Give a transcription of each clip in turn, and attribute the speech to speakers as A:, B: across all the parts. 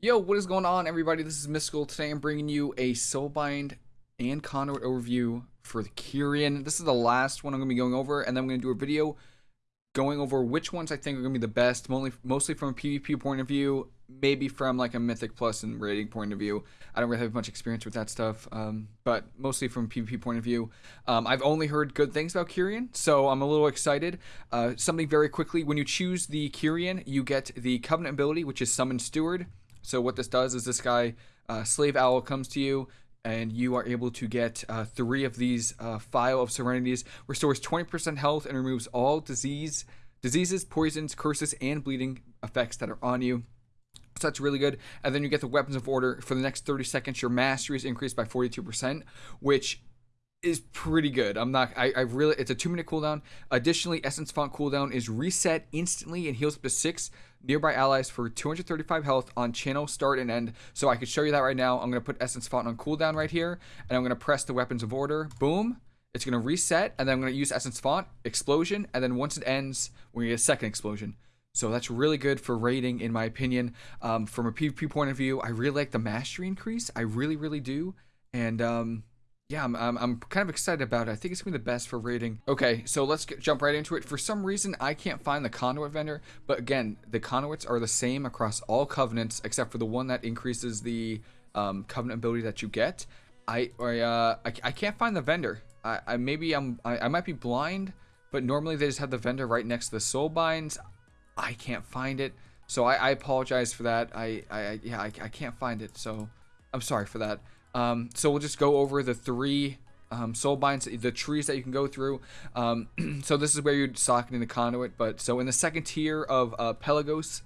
A: Yo, what is going on, everybody? This is Mystical. Today I'm bringing you a Soulbind and Conduit overview for the Kyrian. This is the last one I'm going to be going over, and then I'm going to do a video going over which ones I think are going to be the best, mostly, from a PvP point of view, maybe from like a Mythic Plus and rating point of view. I don't really have much experience with that stuff, um, but mostly from PvP point of view. Um, I've only heard good things about Kyrian, so I'm a little excited. Uh, something very quickly, when you choose the Kyrian, you get the Covenant ability, which is Summon Steward. So what this does is this guy, uh, Slave Owl, comes to you, and you are able to get uh, three of these uh, Phial of Serenities, restores 20% health and removes all disease, diseases, poisons, curses, and bleeding effects that are on you. So that's really good. And then you get the Weapons of Order. For the next 30 seconds, your mastery is increased by 42%, which is pretty good. I'm not. I, I really. It's a two minute cooldown. Additionally, Essence Font cooldown is reset instantly and heals up to six nearby allies for 235 health on channel start and end. So I could show you that right now. I'm gonna put Essence Font on cooldown right here, and I'm gonna press the Weapons of Order. Boom. It's gonna reset, and then I'm gonna use Essence Font explosion, and then once it ends, we're gonna get a second explosion. So that's really good for rating, in my opinion. Um, from a PvP point of view, I really like the mastery increase. I really, really do. And um, yeah, I'm, I'm, I'm, kind of excited about it. I think it's going to be the best for rating. Okay, so let's get, jump right into it. For some reason, I can't find the conduit vendor, but again, the conduits are the same across all covenants except for the one that increases the um, covenant ability that you get. I, I, uh, I, I, can't find the vendor. I, I maybe I'm, I, I might be blind, but normally they just have the vendor right next to the soul binds. I can't find it, so I, I apologize for that. I, I, yeah, I, I can't find it, so I'm sorry for that. Um, so we'll just go over the three um, soul binds, the trees that you can go through. Um, so this is where you're socketing the conduit. But so in the second tier of uh, Pelagos,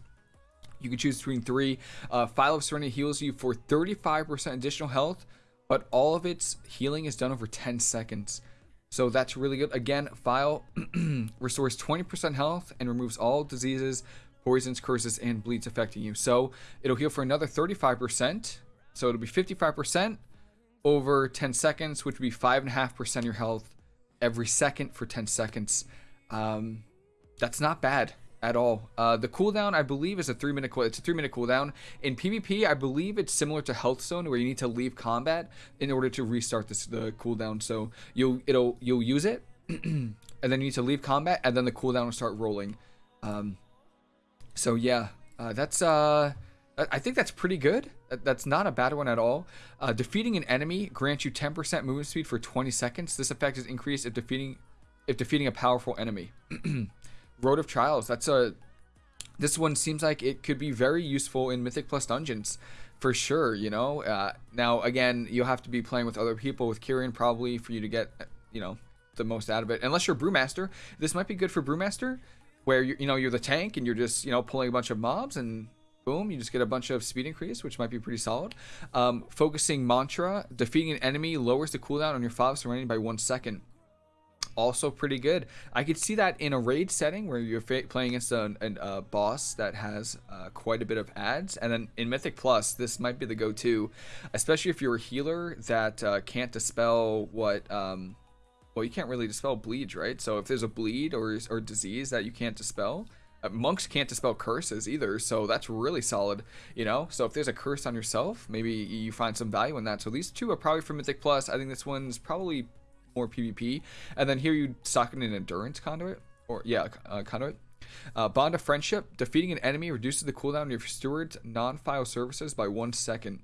A: you can choose between three. Uh, Phial of Serenity heals you for 35% additional health, but all of its healing is done over 10 seconds. So that's really good. Again, Phial restores 20% health and removes all diseases, poisons, curses, and bleeds affecting you. So it'll heal for another 35%. So it'll be 55% over 10 seconds, which would be 5.5% of your health every second for 10 seconds. Um, that's not bad at all. Uh, the cooldown, I believe, is a three minute. Cool- it's a three minute cooldown. In PvP, I believe it's similar to Healthstone, where you need to leave combat in order to restart this the cooldown. So you'll it'll you'll use it, and then you need to leave combat, and then the cooldown will start rolling. Um, so yeah, uh, that's uh I think that's pretty good. That's not a bad one at all. Uh, defeating an enemy grants you 10% movement speed for 20 seconds. This effect is increased if defeating if defeating a powerful enemy. Road of Trials. That's a this one seems like it could be very useful in Mythic Plus dungeons for sure. You know. Uh, now again, you'll have to be playing with other people with Kyrian probably for you to get you know the most out of it. Unless you're Brewmaster, this might be good for Brewmaster, where you you know you're the tank and you're just you know pulling a bunch of mobs and boom, you just get a bunch of speed increase, which might be pretty solid. Um, focusing mantra, defeating an enemy lowers the cooldown on your five surrounding by one second. Also pretty good. I could see that in a raid setting where you're playing against a, a, a boss that has uh, quite a bit of ads, and then in Mythic Plus, this might be the go-to, especially if you're a healer that uh, can't dispel what. Um, well, you can't really dispel bleeds, right? So if there's a bleed or or disease that you can't dispel, monks can't dispel curses either, so that's really solid, you know? So if there's a curse on yourself, maybe you find some value in that. So these two are probably for Mythic Plus. I think this one's probably more PvP. And then here you socket an Endurance Conduit, or yeah, uh, Conduit. Uh, Bond of Friendship. Defeating an enemy reduces the cooldown of your steward's non-Phial services by one second.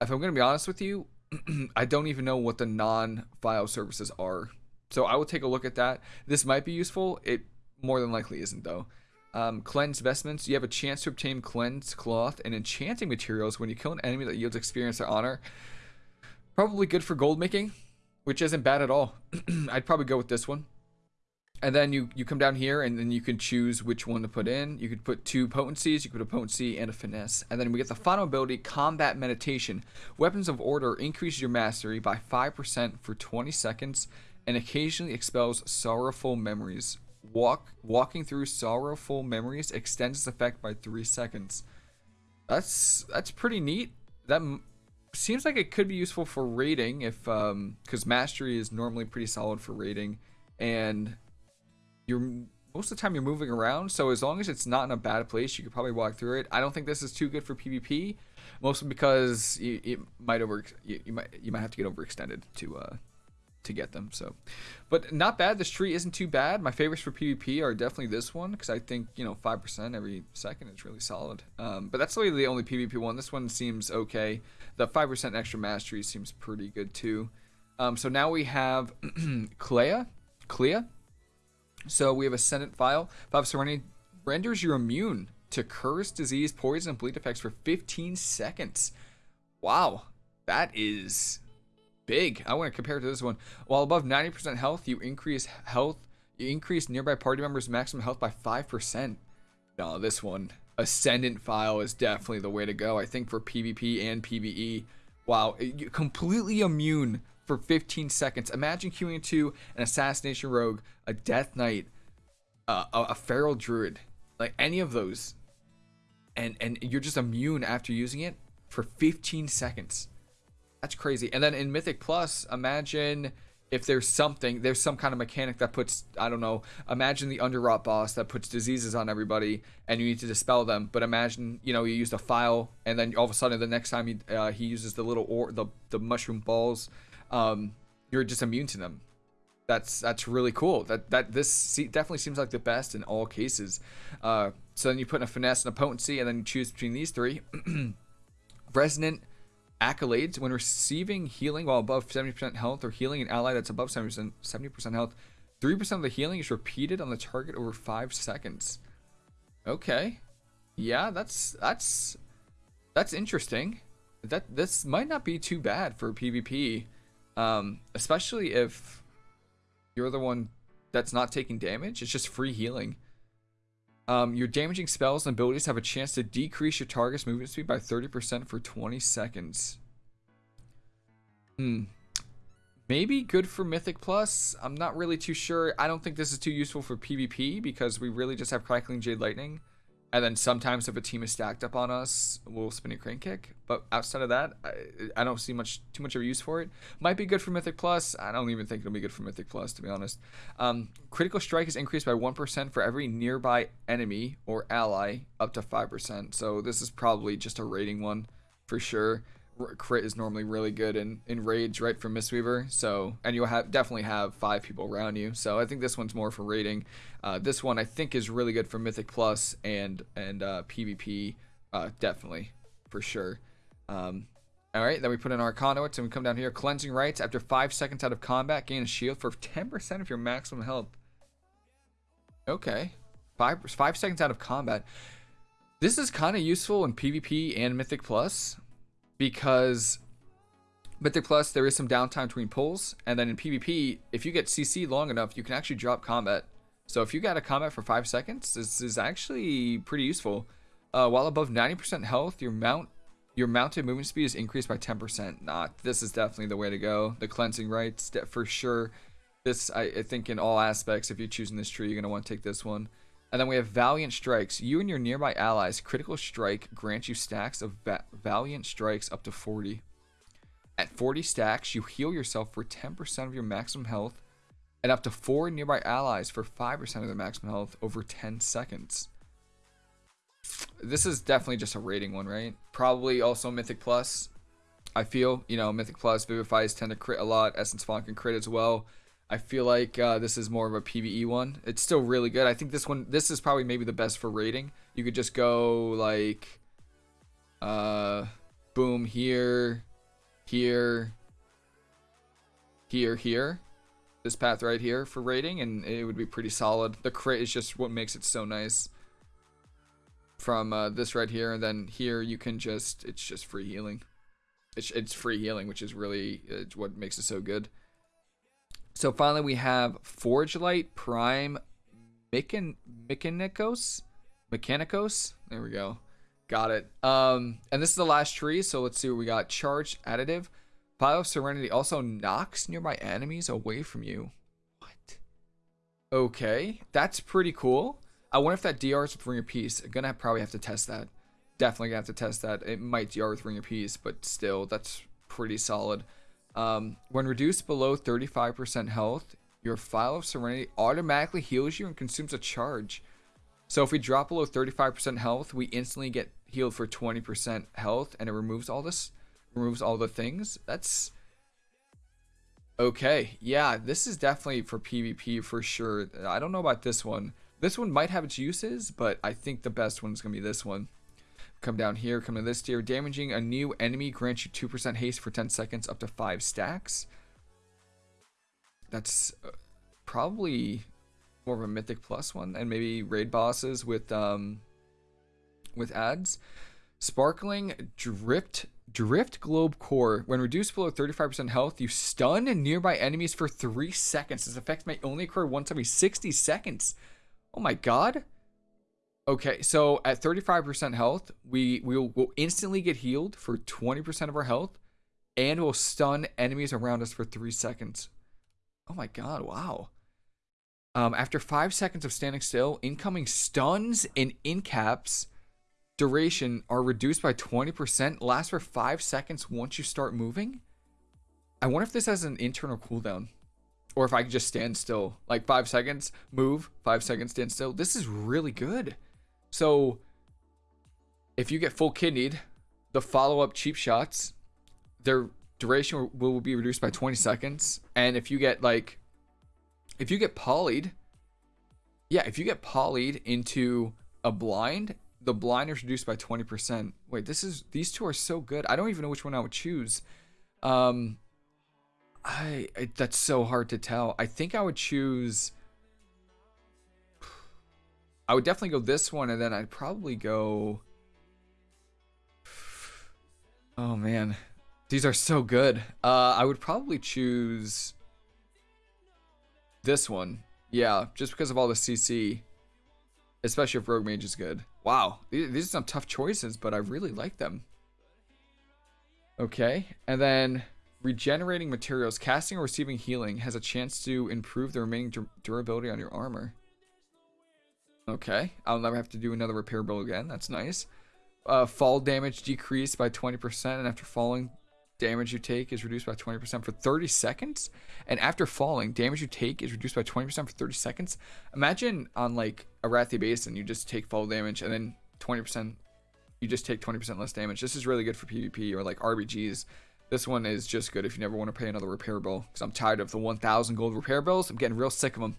A: If I'm to be honest with you, I don't even know what the non-Phial services are. So I will take a look at that. This might be useful. It more than likely isn't though. Um, cleanse vestments. You have a chance to obtain cleanse cloth and enchanting materials when you kill an enemy that yields experience or honor. Probably good for gold making, which isn't bad at all. I'd probably go with this one. And then you, you come down here and then you can choose which one to put in. You could put two potencies, you could put a potency and a finesse. And then we get the final ability, Combat Meditation. Weapons of Order increases your mastery by 5% for 20 seconds and occasionally expels sorrowful memories walk walking through sorrowful memories extends its effect by three seconds. That's that's pretty neat. That seems like it could be useful for raiding if um because mastery is normally pretty solid for raiding, and you're most of the time you're moving around. So as long as it's not in a bad place, you could probably walk through it. I don't think this is too good for PvP, mostly because it might over you, you might you might have to get overextended to uh to get them. So, but not bad. This tree isn't too bad. My favorites for PvP are definitely this one because I think you know five percent every second is really solid. Um, but that's really the only PvP one. This one seems okay. The five percent extra mastery seems pretty good too. Um, so now we have Kleia, Kleia. So we have Ascendant Phial. Five Serenity renders you immune to curse, disease, poison, and bleed effects for 15 seconds. Wow, that is big. I want to compare it to this one. While above 90% health, you increase health. You increase nearby party members' maximum health by 5%. No, this one, Ascendant Phial is definitely the way to go. I think for PvP and PvE. Wow, completely immune for 15 seconds. Imagine queuing into an Assassination Rogue, a Death Knight, uh, a, a Feral Druid, like any of those. And, and you're just immune after using it for 15 seconds. That's crazy. And then in Mythic Plus, imagine if there's something, there's some kind of mechanic that puts, I don't know, imagine the Underrot boss that puts diseases on everybody and you need to dispel them. But imagine, you know, you used a file and then all of a sudden the next time he, uh, he uses the little, or the, the mushroom balls, um, you're just immune to them. That's, that's really cool. That, that this definitely seems like the best in all cases. Uh, so then you put in a finesse and a potency and then you choose between these three. Resonant, accolades when receiving healing while above 70% health or healing an ally that's above 70%, 70% health. 3% of the healing is repeated on the target over 5 seconds. Okay. Yeah that's that's that's interesting. That this might not be too bad for pvp um, especially if you're the one that's not taking damage. It's just free healing um, your damaging spells and abilities have a chance to decrease your target's movement speed by 30% for 20 seconds. Hmm. Maybe good for Mythic Plus. I'm not really too sure. I don't think this is too useful for PvP because we really just have Crackling Jade Lightning. And then sometimes if a team is stacked up on us, we'll spin a crane kick. But outside of that, I, I, don't see much too much of a use for it. Might be good for Mythic Plus. I don't even think it'll be good for Mythic Plus, to be honest. Um, critical strike is increased by 1% for every nearby enemy or ally up to 5%. So this is probably just a rating one for sure crit is normally really good in, in rage right from mistweaver so and you'll have definitely have five people around you. So i think this one's more for raiding. uh, this one i think is really good for mythic plus and and uh, pvp uh, definitely for sure. Um, all right then we put in our conduits and we come down here. Cleansing rites after five seconds out of combat gain a shield for 10% of your maximum health. Okay five five seconds out of combat. This is kind of useful in pvp and mythic plus because Mythic Plus, there is some downtime between pulls, and then in PvP, if you get CC long enough, you can actually drop combat. So if you got a combat for 5 seconds, this is actually pretty useful. Uh, while above 90% health, your mount your mounted movement speed is increased by 10%. Not this is definitely the way to go. The cleansing rites, for sure. This, I, I think in all aspects, if you're choosing this tree, you're going to want to take this one. And then we have Valiant Strikes. You and your nearby allies, critical strike grants you stacks of va Valiant Strikes up to 40. At 40 stacks, you heal yourself for 10% of your maximum health, and up to 4 nearby allies for 5% of their maximum health over 10 seconds. This is definitely just a rating one, right? Probably also Mythic Plus. I feel, you know, Mythic Plus, Vivifies tend to crit a lot. Essence Font can crit as well. I feel like uh, this is more of a PVE one. It's still really good. I think this one, this is probably maybe the best for rating. You could just go like, uh, boom here, here, here, here. This path right here for rating, and it would be pretty solid. The crit is just what makes it so nice. From uh, this right here, and then here you can just, it's just free healing. It's, it's free healing, which is really what makes it so good. So finally, we have Forgelite Prime Mechan Mikanikos. Mikanikos. There we go. Got it. Um, and this is the last tree, so let's see what we got. Charged Additive. Phial of Serenity also knocks nearby enemies away from you. What? Okay, that's pretty cool. I wonder if that DR is with Ring of Peace. I'm gonna probably have to test that. Definitely gonna have to test that. It might DR with Ring of Peace, but still, that's pretty solid. Um, when reduced below 35% health, your Phial of Serenity automatically heals you and consumes a charge. So if we drop below 35% health, we instantly get healed for 20% health and it removes all this, removes all the things. That's okay. Yeah, this is definitely for PvP for sure. I don't know about this one. This one might have its uses, but I think the best one is going to be this one. Come down here, come to this tier. Damaging a new enemy grants you 2% haste for 10 seconds up to 5 stacks. That's uh, probably more of a mythic plus one and maybe raid bosses with um with ads sparkling drift drift globe core when reduced below 35% health you stun nearby enemies for three seconds this effect may only occur once every 60 seconds oh my god okay so at 35% health we will will instantly get healed for 20% of our health and will stun enemies around us for three seconds oh my god wow um, after five seconds of standing still, incoming stuns and incaps duration are reduced by 20%, last for five seconds once you start moving. I wonder if this has an internal cooldown or if I can just stand still like five seconds, move, five seconds, stand still. This is really good. So if you get full kidneyed, the follow up cheap shots, their duration will be reduced by 20 seconds. And if you get like if you get polyed, yeah, if you get polyed into a blind, the blind is reduced by 20%. Wait, this is these two are so good. I don't even know which one I would choose. Um I, I that's so hard to tell. I think I would choose I would definitely go this one and then I'd probably go Oh man. These are so good. Uh I would probably choose this one. Yeah, just because of all the CC. Especially if Rogue Mage is good. Wow, these, are some tough choices, but I really like them. Okay, and then regenerating materials. Casting or receiving healing has a chance to improve the remaining dur durability on your armor. Okay, I'll never have to do another repair bill again. That's nice. Uh, fall damage decreased by 20%, and after falling, damage you take is reduced by 20% for 30 seconds. And after falling, damage you take is reduced by 20% for 30 seconds. Imagine on like Arathi Basin, you just take fall damage and then 20%, you just take 20% less damage. This is really good for PvP or like RBGs. This one is just good if you never want to pay another repair bill. Because I'm tired of the 1,000 gold repair bills. I'm getting real sick of them.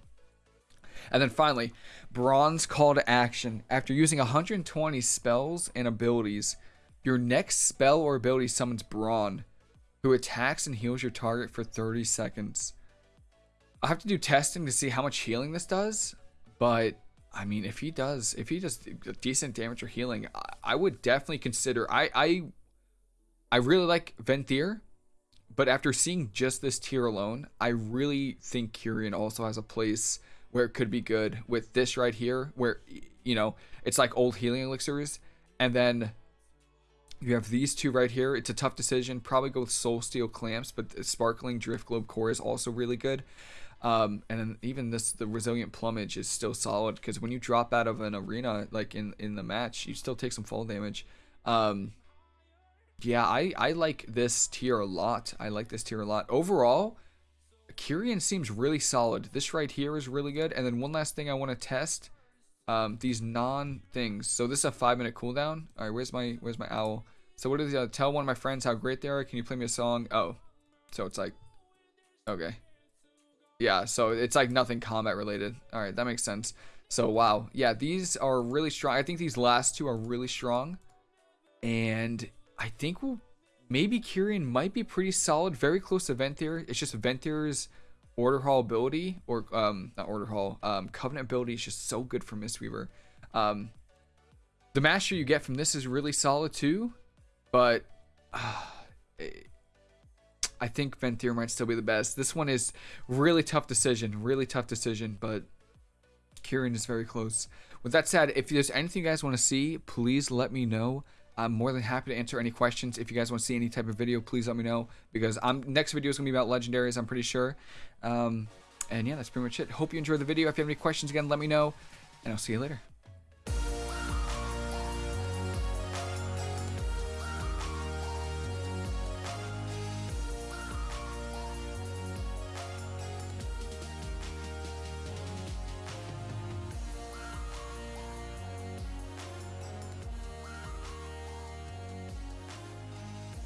A: And then finally, Bronze Call to Action. After using 120 spells and abilities, your next spell or ability summons Bron who attacks and heals your target for 30 seconds. i have to do testing to see how much healing this does, but I mean, if he does, if he does decent damage or healing, I, I would definitely consider. I, I, I really like Venthyr, but after seeing just this tier alone, I really think Kyrian also has a place where it could be good with this right here, where you know it's like old healing elixirs, and then you have these two right here. It's a tough decision. Probably go with Soul Steel Clamps, but the Sparkling Drift Globe Core is also really good. Um, and then even this, the Resilient Plumage is still solid because when you drop out of an arena, like in, in the match, you still take some fall damage. Um, yeah, I, I like this tier a lot. I like this tier a lot. Overall, Kyrian seems really solid. This right here is really good. And then one last thing I want to test um, these non things. So this is a five minute cooldown. All right, where's my where's my owl? So what is uh, tell one of my friends how great they are? Can you play me a song? Oh, so it's like, okay, yeah. So it's like nothing combat related. All right, that makes sense. So wow, yeah, these are really strong. I think these last two are really strong, and I think we'll maybe Kyrian might be pretty solid, very close to Venthyr. It's just Venthyr's Order Hall ability, or um, not Order Hall, um, Covenant ability is just so good for Mistweaver. Um, the master you get from this is really solid too, but uh, I think Venthyr might still be the best. This one is really tough decision, really tough decision, but Kyrian is very close. With that said, if there's anything you guys want to see, please let me know. I'm more than happy to answer any questions. If you guys want to see any type of video, please let me know because I'm next video is gonna be about legendaries. I'm pretty sure. Um, and yeah, that's pretty much it. Hope you enjoyed the video. If you have any questions, again, let me know, and I'll see you later.